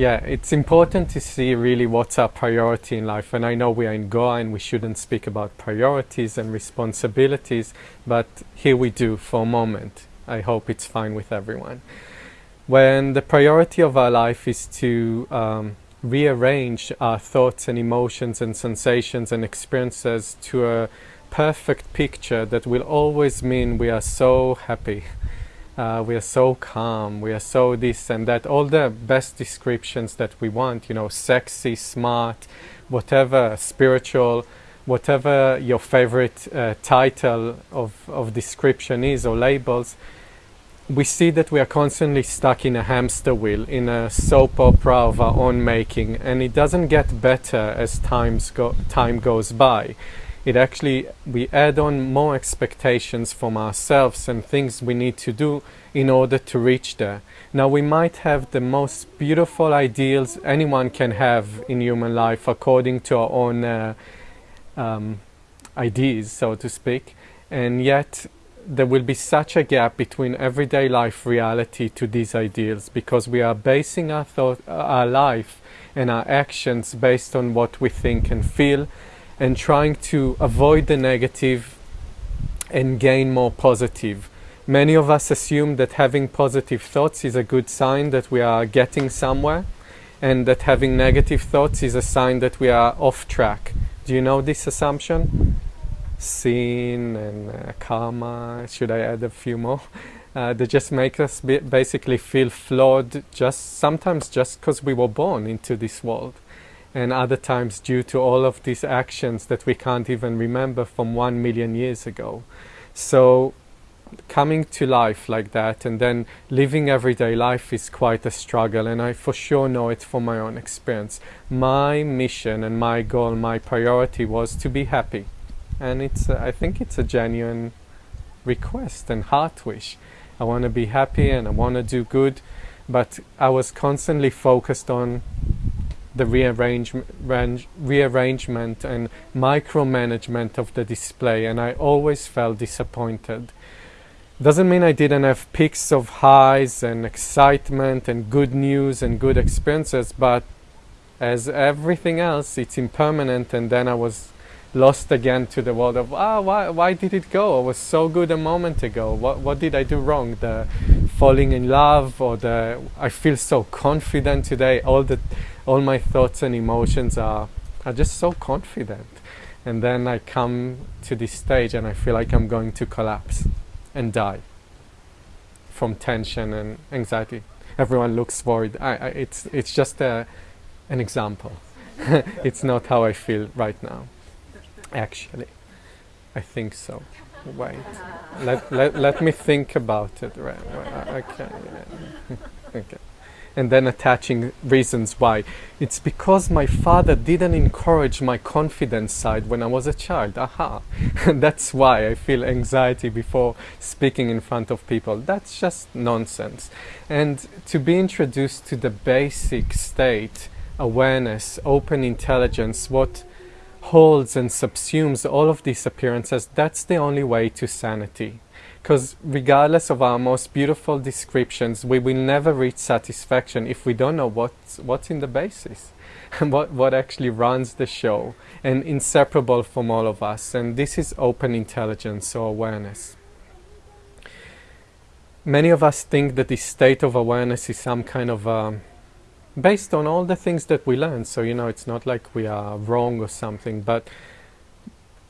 Yeah, it's important to see really what's our priority in life. And I know we are in Goa and we shouldn't speak about priorities and responsibilities, but here we do for a moment. I hope it's fine with everyone. When the priority of our life is to um, rearrange our thoughts and emotions and sensations and experiences to a perfect picture that will always mean we are so happy uh, we are so calm, we are so this and that, all the best descriptions that we want, you know, sexy, smart, whatever, spiritual, whatever your favorite uh, title of, of description is or labels, we see that we are constantly stuck in a hamster wheel, in a soap opera of our own making, and it doesn't get better as times go, time goes by it actually we add on more expectations from ourselves and things we need to do in order to reach there. Now we might have the most beautiful ideals anyone can have in human life according to our own uh, um, ideas, so to speak, and yet there will be such a gap between everyday life reality to these ideals because we are basing our thought, our life and our actions based on what we think and feel and trying to avoid the negative and gain more positive. Many of us assume that having positive thoughts is a good sign that we are getting somewhere and that having negative thoughts is a sign that we are off track. Do you know this assumption? Sin and uh, karma, should I add a few more? Uh, that just make us basically feel flawed just sometimes just because we were born into this world and other times due to all of these actions that we can't even remember from one million years ago. So coming to life like that and then living everyday life is quite a struggle and I for sure know it from my own experience. My mission and my goal, my priority was to be happy and it's I think it's a genuine request and heart wish. I want to be happy and I want to do good but I was constantly focused on the rearrangement, rearrangement and micromanagement of the display and I always felt disappointed. Doesn't mean I didn't have peaks of highs and excitement and good news and good experiences, but as everything else, it's impermanent and then I was lost again to the world of ah why why did it go? I was so good a moment ago. What what did I do wrong? The falling in love or the I feel so confident today. All the all my thoughts and emotions are are just so confident. And then I come to this stage and I feel like I'm going to collapse and die from tension and anxiety. Everyone looks worried. I, I, it's it's just a, an example. it's not how I feel right now. Actually, I think so. Wait, let, let, let me think about it. Right, okay, yeah. And then attaching reasons why. It's because my father didn't encourage my confidence side when I was a child. Aha. That's why I feel anxiety before speaking in front of people. That's just nonsense. And to be introduced to the basic state, awareness, open intelligence, what holds and subsumes all of these appearances, that's the only way to sanity. Because regardless of our most beautiful descriptions, we will never reach satisfaction if we don't know what's, what's in the basis and what, what actually runs the show and inseparable from all of us. And this is open intelligence or awareness. Many of us think that this state of awareness is some kind of um, based on all the things that we learn. So, you know, it's not like we are wrong or something, but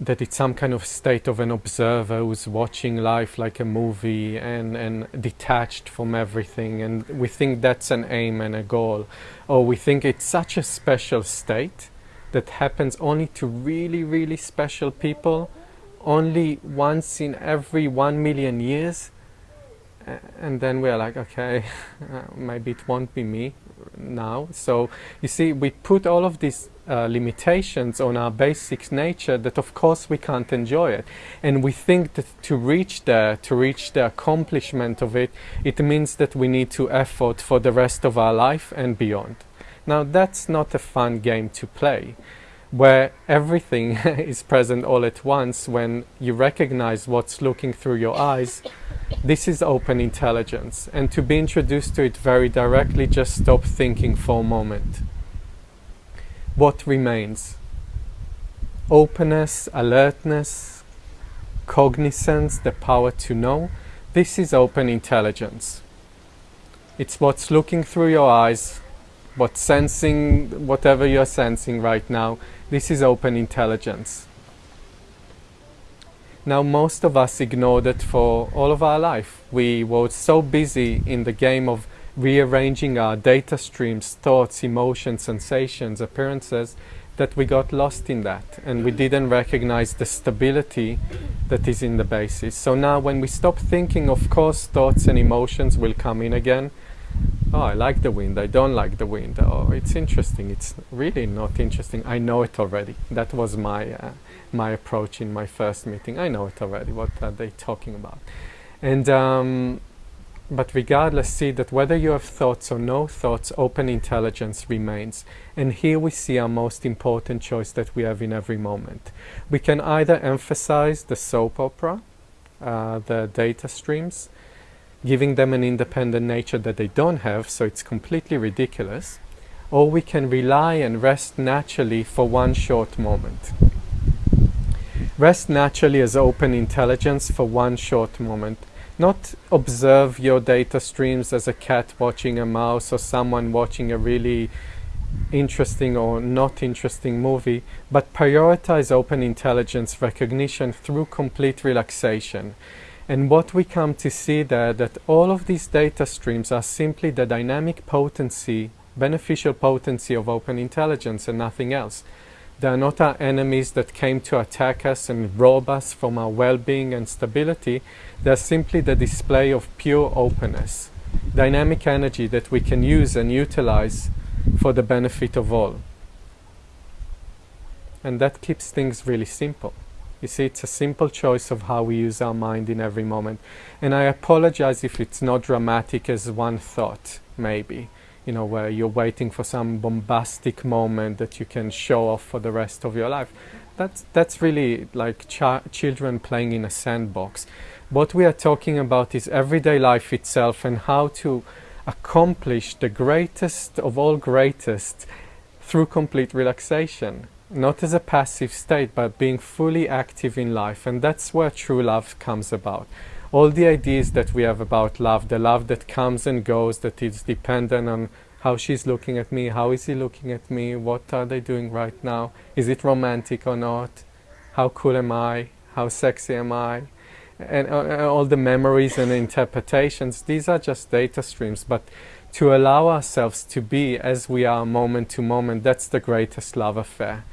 that it's some kind of state of an observer who's watching life like a movie and, and detached from everything. And we think that's an aim and a goal. Or we think it's such a special state that happens only to really, really special people, only once in every one million years. And then we're like, okay, uh, maybe it won't be me now. So you see, we put all of these uh, limitations on our basic nature that of course we can't enjoy it. And we think that to reach there, to reach the accomplishment of it, it means that we need to effort for the rest of our life and beyond. Now that's not a fun game to play where everything is present all at once when you recognize what's looking through your eyes This is open intelligence. And to be introduced to it very directly, just stop thinking for a moment. What remains? Openness, alertness, cognizance, the power to know. This is open intelligence. It's what's looking through your eyes, what's sensing whatever you're sensing right now. This is open intelligence. Now, most of us ignored it for all of our life. We were so busy in the game of rearranging our data streams, thoughts, emotions, sensations, appearances, that we got lost in that and we didn't recognize the stability that is in the basis. So now, when we stop thinking, of course, thoughts and emotions will come in again. Oh, I like the wind, I don't like the wind. Oh, it's interesting, it's really not interesting. I know it already. That was my. Uh, my approach in my first meeting. I know it already. What are they talking about? And um, but regardless, see that whether you have thoughts or no thoughts, open intelligence remains. And here we see our most important choice that we have in every moment. We can either emphasize the soap opera, uh, the data streams, giving them an independent nature that they don't have, so it's completely ridiculous, or we can rely and rest naturally for one short moment. Rest naturally as open intelligence for one short moment. Not observe your data streams as a cat watching a mouse or someone watching a really interesting or not interesting movie, but prioritize open intelligence recognition through complete relaxation. And what we come to see there that all of these data streams are simply the dynamic potency, beneficial potency of open intelligence and nothing else. They are not our enemies that came to attack us and rob us from our well-being and stability. They are simply the display of pure openness, dynamic energy that we can use and utilize for the benefit of all. And that keeps things really simple. You see, it's a simple choice of how we use our mind in every moment. And I apologize if it's not dramatic as one thought, maybe you know, where you're waiting for some bombastic moment that you can show off for the rest of your life. That's, that's really like ch children playing in a sandbox. What we are talking about is everyday life itself and how to accomplish the greatest of all greatest through complete relaxation. Not as a passive state, but being fully active in life. And that's where true love comes about all the ideas that we have about love, the love that comes and goes, that is dependent on how she's looking at me, how is he looking at me, what are they doing right now, is it romantic or not, how cool am I, how sexy am I, and uh, all the memories and interpretations, these are just data streams, but to allow ourselves to be as we are moment to moment, that's the greatest love affair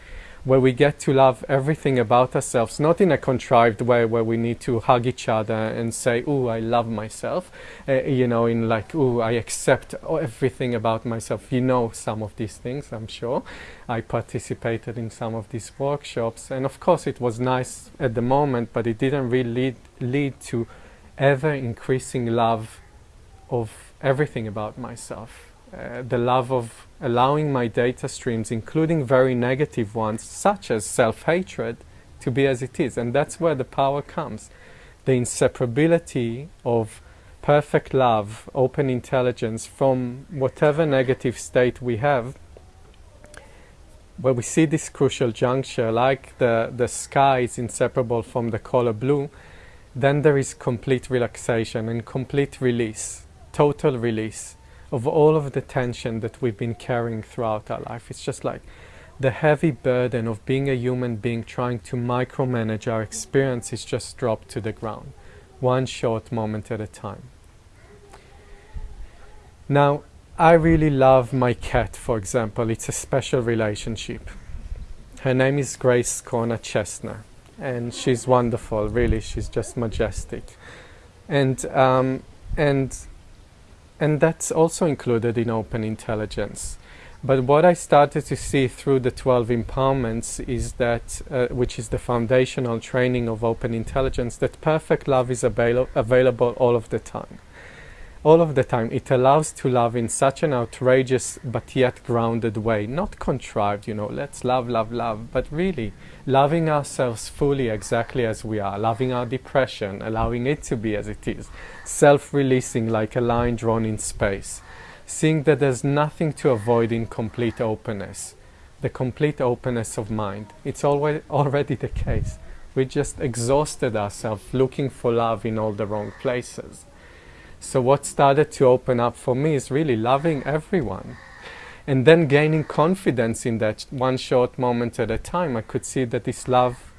where we get to love everything about ourselves, not in a contrived way where we need to hug each other and say, "Oh, I love myself," uh, you know, in like, "Oh, I accept everything about myself." You know, some of these things, I'm sure. I participated in some of these workshops, and of course, it was nice at the moment, but it didn't really lead, lead to ever increasing love of everything about myself uh, the love of allowing my data streams, including very negative ones, such as self-hatred, to be as it is. And that's where the power comes. The inseparability of perfect love, open intelligence from whatever negative state we have, where we see this crucial juncture, like the, the sky is inseparable from the color blue, then there is complete relaxation and complete release, total release of all of the tension that we've been carrying throughout our life. It's just like the heavy burden of being a human being trying to micromanage our experience is just dropped to the ground, one short moment at a time. Now, I really love my cat, for example. It's a special relationship. Her name is Grace Corner Chestnut, and she's wonderful, really. She's just majestic. And, um, and and that's also included in open intelligence. But what I started to see through the 12 empowerments is that, uh, which is the foundational training of open intelligence, that perfect love is avail available all of the time. All of the time. It allows to love in such an outrageous but yet grounded way, not contrived, you know, let's love, love, love, but really loving ourselves fully exactly as we are, loving our depression, allowing it to be as it is, self releasing like a line drawn in space, seeing that there's nothing to avoid in complete openness, the complete openness of mind. It's always already the case. We just exhausted ourselves looking for love in all the wrong places. So, what started to open up for me is really loving everyone. And then gaining confidence in that one short moment at a time, I could see that this love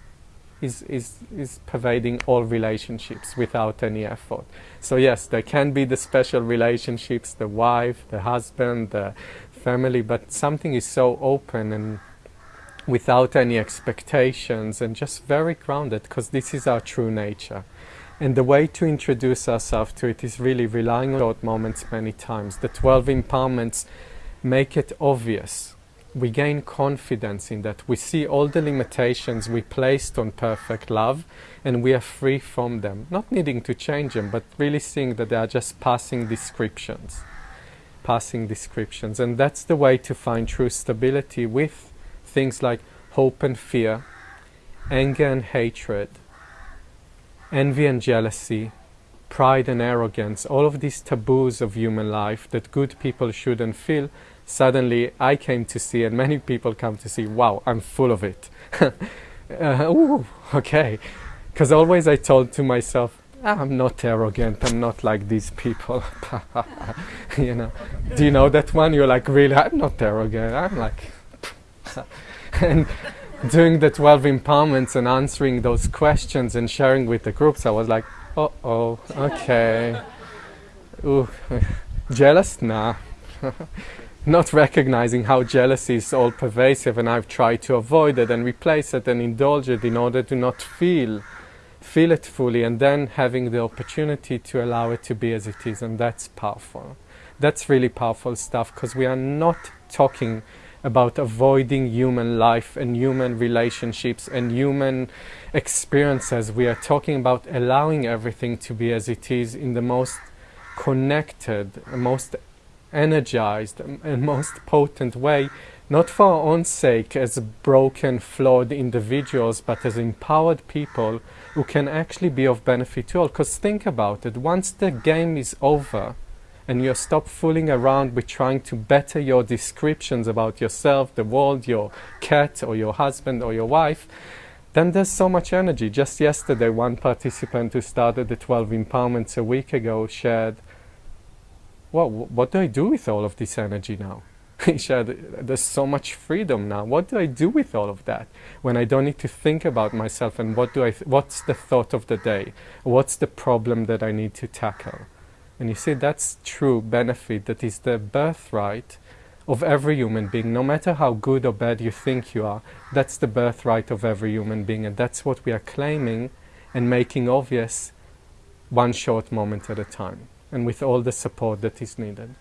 is, is, is pervading all relationships without any effort. So, yes, there can be the special relationships the wife, the husband, the family, but something is so open and without any expectations and just very grounded because this is our true nature. And the way to introduce ourselves to it is really relying on short moments many times. The 12 empowerments make it obvious. We gain confidence in that. We see all the limitations we placed on perfect love and we are free from them. Not needing to change them, but really seeing that they are just passing descriptions. Passing descriptions. And that's the way to find true stability with things like hope and fear, anger and hatred, envy and jealousy, pride and arrogance, all of these taboos of human life that good people shouldn't feel, suddenly I came to see, and many people come to see, wow, I'm full of it. uh, ooh, okay. Because always I told to myself, I'm not arrogant, I'm not like these people. you know, do you know that one? You're like, really, I'm not arrogant, I'm like, and doing the 12 empowerments and answering those questions and sharing with the groups, I was like, oh, oh, okay. Ooh, jealous? Nah. Not recognizing how jealousy is all pervasive, and I've tried to avoid it and replace it and indulge it in order to not feel feel it fully and then having the opportunity to allow it to be as it is and that's powerful that's really powerful stuff because we are not talking about avoiding human life and human relationships and human experiences. We are talking about allowing everything to be as it is in the most connected, most energized, and most potent way, not for our own sake as broken, flawed individuals, but as empowered people who can actually be of benefit to all. Because think about it, once the game is over, and you stop fooling around with trying to better your descriptions about yourself, the world, your cat, or your husband, or your wife, then there's so much energy. Just yesterday, one participant who started the 12 empowerments a week ago shared, Well, what do I do with all of this energy now? he shared, There's so much freedom now. What do I do with all of that when I don't need to think about myself and what do I what's the thought of the day? What's the problem that I need to tackle? And you see, that's true benefit that is the birthright of every human being, no matter how good or bad you think you are. That's the birthright of every human being, and that's what we are claiming and making obvious one short moment at a time, and with all the support that is needed.